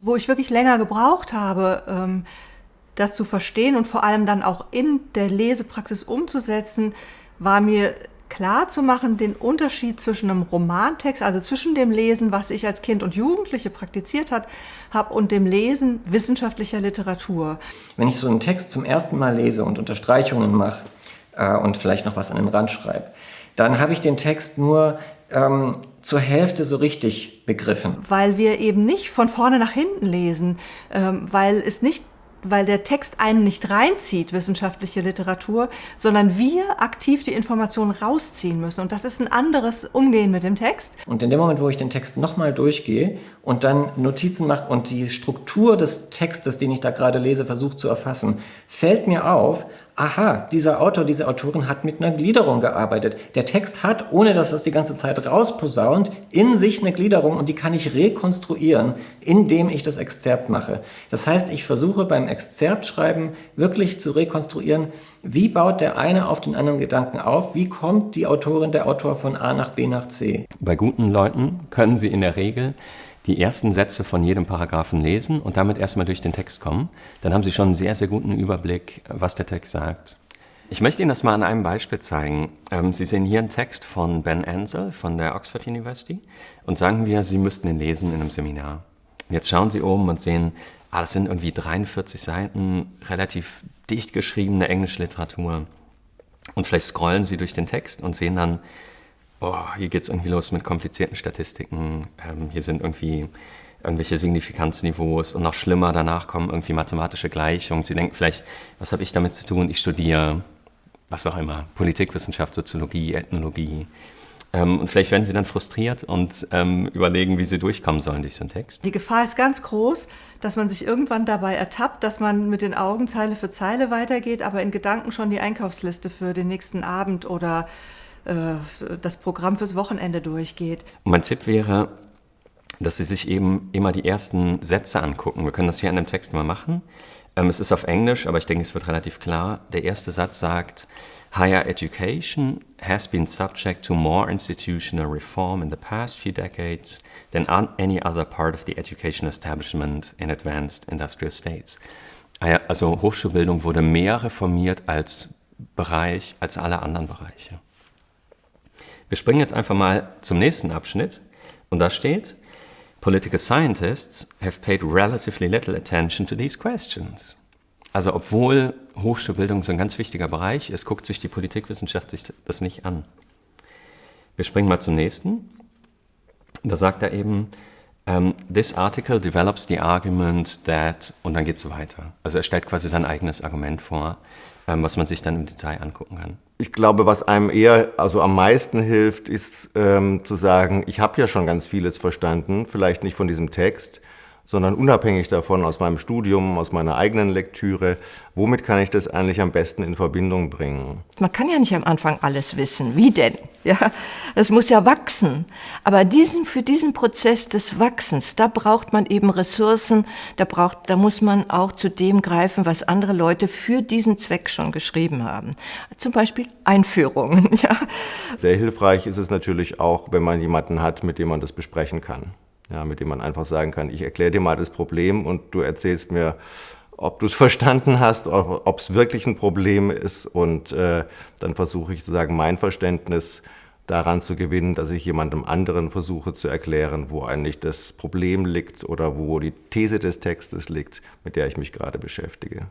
wo ich wirklich länger gebraucht habe, ähm, das zu verstehen und vor allem dann auch in der Lesepraxis umzusetzen, war mir klar zu machen, den Unterschied zwischen einem Romantext, also zwischen dem Lesen, was ich als Kind und Jugendliche praktiziert habe, und dem Lesen wissenschaftlicher Literatur. Wenn ich so einen Text zum ersten Mal lese und Unterstreichungen mache äh, und vielleicht noch was an den Rand schreibe, dann habe ich den Text nur ähm, zur Hälfte so richtig begriffen. Weil wir eben nicht von vorne nach hinten lesen, ähm, weil es nicht weil der Text einen nicht reinzieht, wissenschaftliche Literatur, sondern wir aktiv die Informationen rausziehen müssen. Und das ist ein anderes Umgehen mit dem Text. Und in dem Moment, wo ich den Text nochmal durchgehe und dann Notizen mache und die Struktur des Textes, den ich da gerade lese, versuche zu erfassen, fällt mir auf, aha, dieser Autor, diese Autorin hat mit einer Gliederung gearbeitet. Der Text hat, ohne dass das die ganze Zeit rausposaunt, in sich eine Gliederung und die kann ich rekonstruieren, indem ich das Exzerpt mache. Das heißt, ich versuche beim Exzerptschreiben wirklich zu rekonstruieren, wie baut der eine auf den anderen Gedanken auf, wie kommt die Autorin, der Autor von A nach B nach C. Bei guten Leuten können sie in der Regel die ersten Sätze von jedem Paragraphen lesen und damit erstmal durch den Text kommen. Dann haben Sie schon einen sehr, sehr guten Überblick, was der Text sagt. Ich möchte Ihnen das mal an einem Beispiel zeigen. Ähm, Sie sehen hier einen Text von Ben Ansel von der Oxford University und sagen wir, Sie müssten ihn lesen in einem Seminar. Jetzt schauen Sie oben und sehen, ah, das sind irgendwie 43 Seiten, relativ dicht geschriebene englische Literatur. Und vielleicht scrollen Sie durch den Text und sehen dann, oh, hier geht es irgendwie los mit komplizierten Statistiken, ähm, hier sind irgendwie irgendwelche Signifikanzniveaus und noch schlimmer, danach kommen irgendwie mathematische Gleichungen. Sie denken vielleicht, was habe ich damit zu tun? Ich studiere, was auch immer, Politikwissenschaft, Soziologie, Ethnologie. Ähm, und vielleicht werden Sie dann frustriert und ähm, überlegen, wie Sie durchkommen sollen durch so einen Text. Die Gefahr ist ganz groß, dass man sich irgendwann dabei ertappt, dass man mit den Augen Zeile für Zeile weitergeht, aber in Gedanken schon die Einkaufsliste für den nächsten Abend oder das Programm fürs Wochenende durchgeht. mein Tipp wäre, dass Sie sich eben immer die ersten Sätze angucken. Wir können das hier an dem Text mal machen. Ähm, es ist auf Englisch, aber ich denke, es wird relativ klar. Der erste Satz sagt, Higher education has been subject to more institutional reform in the past few decades than any other part of the education establishment in advanced industrial states. Also Hochschulbildung wurde mehr reformiert als Bereich, als alle anderen Bereiche. Wir springen jetzt einfach mal zum nächsten Abschnitt und da steht, Political scientists have paid relatively little attention to these questions. Also obwohl Hochschulbildung so ein ganz wichtiger Bereich ist, guckt sich die Politikwissenschaft sich das nicht an. Wir springen mal zum nächsten. Da sagt er eben, um, this article develops the argument that, und dann geht es weiter. Also er stellt quasi sein eigenes Argument vor, ähm, was man sich dann im Detail angucken kann. Ich glaube, was einem eher, also am meisten hilft, ist ähm, zu sagen, ich habe ja schon ganz vieles verstanden, vielleicht nicht von diesem Text, sondern unabhängig davon aus meinem Studium, aus meiner eigenen Lektüre, womit kann ich das eigentlich am besten in Verbindung bringen? Man kann ja nicht am Anfang alles wissen. Wie denn? Ja, es muss ja wachsen. Aber diesen, für diesen Prozess des Wachsens, da braucht man eben Ressourcen, da, braucht, da muss man auch zu dem greifen, was andere Leute für diesen Zweck schon geschrieben haben. Zum Beispiel Einführungen. Ja. Sehr hilfreich ist es natürlich auch, wenn man jemanden hat, mit dem man das besprechen kann ja, mit dem man einfach sagen kann, ich erkläre dir mal das Problem und du erzählst mir, ob du es verstanden hast, ob es wirklich ein Problem ist und äh, dann versuche ich sozusagen mein Verständnis daran zu gewinnen, dass ich jemandem anderen versuche zu erklären, wo eigentlich das Problem liegt oder wo die These des Textes liegt, mit der ich mich gerade beschäftige.